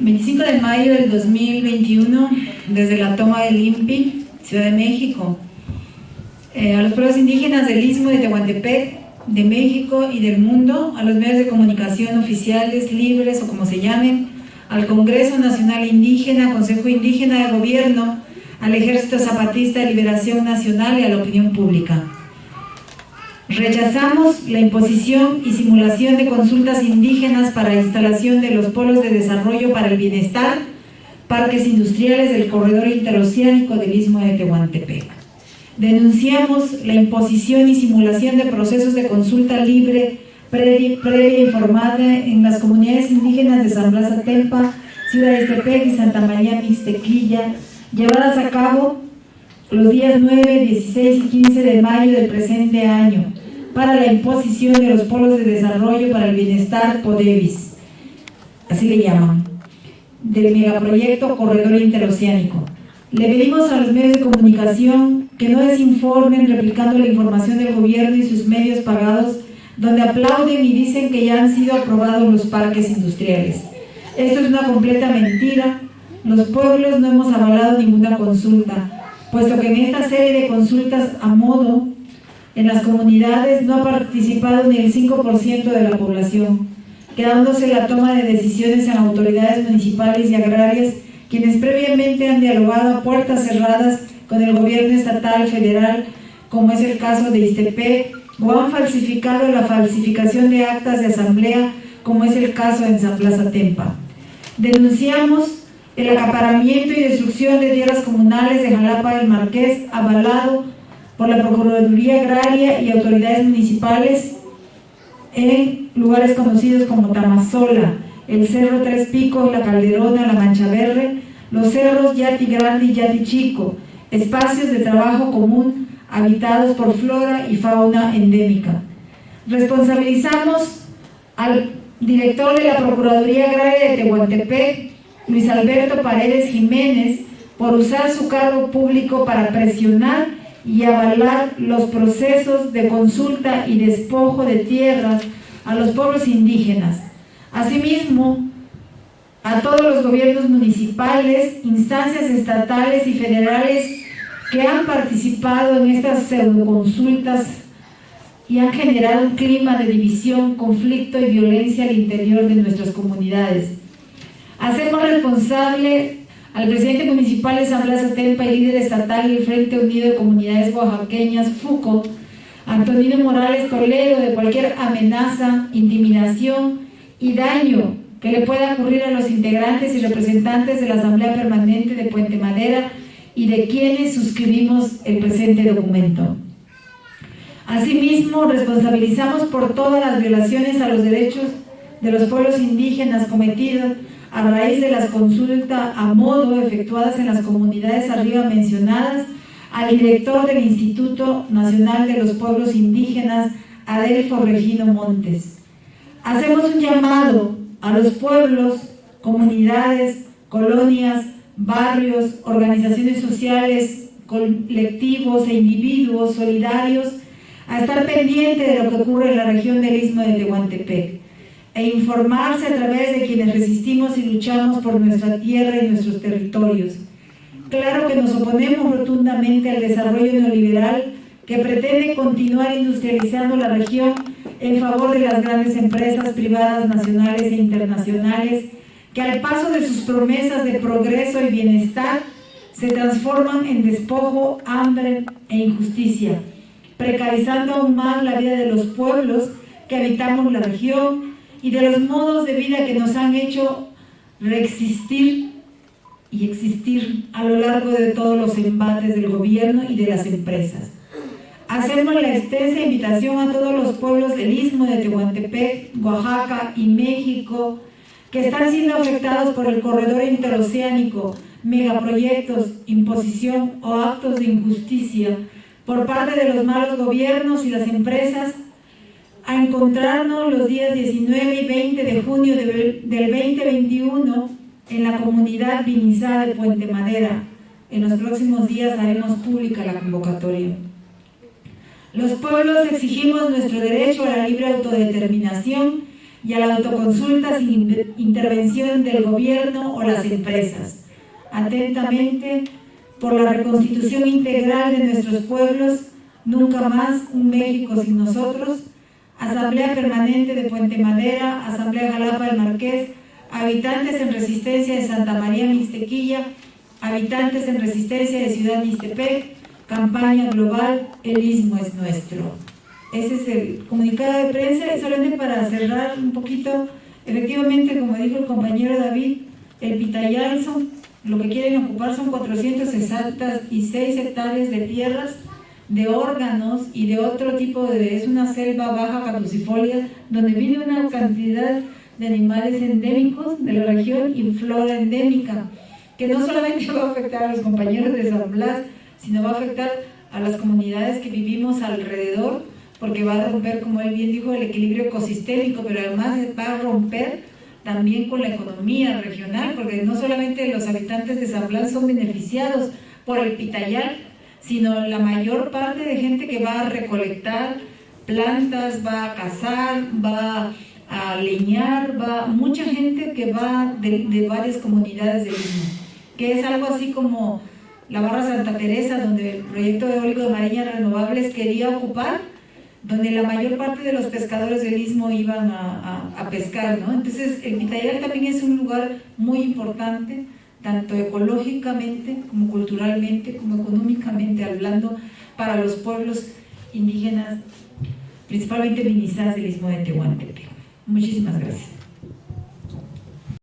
25 de mayo del 2021, desde la toma del INPI, Ciudad de México, eh, a los pueblos indígenas del Istmo de Tehuantepec, de México y del mundo, a los medios de comunicación oficiales, libres o como se llamen, al Congreso Nacional Indígena, Consejo Indígena de Gobierno, al Ejército Zapatista de Liberación Nacional y a la opinión pública. Rechazamos la imposición y simulación de consultas indígenas para instalación de los polos de desarrollo para el bienestar, parques industriales del corredor interoceánico del Istmo de Tehuantepec. Denunciamos la imposición y simulación de procesos de consulta libre, previa, informada en las comunidades indígenas de San Blas Atempa, Ciudad de Estepec y Santa María Mixtequilla, llevadas a cabo los días 9, 16 y 15 de mayo del presente año, para la imposición de los polos de desarrollo para el bienestar PODEVIS, así le llaman, del megaproyecto Corredor Interoceánico. Le pedimos a los medios de comunicación que no desinformen replicando la información del gobierno y sus medios pagados donde aplauden y dicen que ya han sido aprobados los parques industriales. Esto es una completa mentira. Los pueblos no hemos avalado ninguna consulta, puesto que en esta serie de consultas a modo en las comunidades no ha participado ni el 5% de la población, quedándose la toma de decisiones en autoridades municipales y agrarias, quienes previamente han dialogado a puertas cerradas con el gobierno estatal, federal, como es el caso de Istepec, o han falsificado la falsificación de actas de asamblea, como es el caso en San Plaza Tempa. Denunciamos el acaparamiento y destrucción de tierras comunales de Jalapa del Marqués, avalado por la Procuraduría Agraria y autoridades municipales en lugares conocidos como Tamazola, el Cerro Tres Picos, la Calderona, la Mancha Verde, los cerros Yati Grande y Yati Chico, espacios de trabajo común habitados por flora y fauna endémica. Responsabilizamos al director de la Procuraduría Agraria de Tehuantepec, Luis Alberto Paredes Jiménez, por usar su cargo público para presionar y avalar los procesos de consulta y despojo de tierras a los pueblos indígenas. Asimismo, a todos los gobiernos municipales, instancias estatales y federales que han participado en estas pseudoconsultas y han generado un clima de división, conflicto y violencia al interior de nuestras comunidades. Hacemos responsable al presidente municipal de San Blas Atempa y líder estatal del Frente Unido de Comunidades Oaxaqueñas, FUCO, Antonino Morales Toledo, de cualquier amenaza, intimidación y daño que le pueda ocurrir a los integrantes y representantes de la Asamblea Permanente de Puente Madera y de quienes suscribimos el presente documento. Asimismo, responsabilizamos por todas las violaciones a los derechos de los pueblos indígenas cometidos a raíz de las consultas a modo efectuadas en las comunidades arriba mencionadas, al director del Instituto Nacional de los Pueblos Indígenas, Adelfo Regino Montes. Hacemos un llamado a los pueblos, comunidades, colonias, barrios, organizaciones sociales, colectivos e individuos solidarios a estar pendientes de lo que ocurre en la región del Istmo de Tehuantepec e informarse a través de quienes resistimos y luchamos por nuestra tierra y nuestros territorios. Claro que nos oponemos rotundamente al desarrollo neoliberal que pretende continuar industrializando la región en favor de las grandes empresas privadas nacionales e internacionales que al paso de sus promesas de progreso y bienestar se transforman en despojo, hambre e injusticia, precarizando aún más la vida de los pueblos que habitamos la región y de los modos de vida que nos han hecho reexistir y existir a lo largo de todos los embates del gobierno y de las empresas. Hacemos la extensa invitación a todos los pueblos del Istmo de Tehuantepec, Oaxaca y México que están siendo afectados por el corredor interoceánico, megaproyectos, imposición o actos de injusticia por parte de los malos gobiernos y las empresas a encontrarnos los días 19 y 20 de junio del 2021 en la comunidad vinizada de Puente Madera. En los próximos días haremos pública la convocatoria. Los pueblos exigimos nuestro derecho a la libre autodeterminación y a la autoconsulta sin intervención del gobierno o las empresas. Atentamente, por la reconstitución integral de nuestros pueblos, nunca más un México sin nosotros, Asamblea Permanente de Puente Madera, Asamblea Jalapa del Marqués, habitantes en resistencia de Santa María Mixtequilla, habitantes en resistencia de Ciudad Mixtepec, campaña global, el Istmo es nuestro. Ese es el comunicado de prensa y solamente para cerrar un poquito, efectivamente, como dijo el compañero David, el Pitayalzo, lo que quieren ocupar son 466 hectáreas de tierras, de órganos y de otro tipo de... es una selva baja caducifolia donde vive una cantidad de animales endémicos de la región y flora endémica, que no solamente va a afectar a los compañeros de San Blas, sino va a afectar a las comunidades que vivimos alrededor, porque va a romper, como él bien dijo, el equilibrio ecosistémico, pero además va a romper también con la economía regional, porque no solamente los habitantes de San Blas son beneficiados por el pitayal, sino la mayor parte de gente que va a recolectar plantas, va a cazar, va a leñar, va mucha gente que va de, varias comunidades del mismo, que es algo así como la Barra Santa Teresa, donde el proyecto eólico de Mariñas Renovables quería ocupar, donde la mayor parte de los pescadores del Istmo iban a, pescar, ¿no? Entonces, el Pitayal también es un lugar muy importante, tanto ecológicamente, como culturalmente, como económicamente hablando, para los pueblos indígenas, principalmente minizas del Istmo de Tehuantepec. Muchísimas gracias.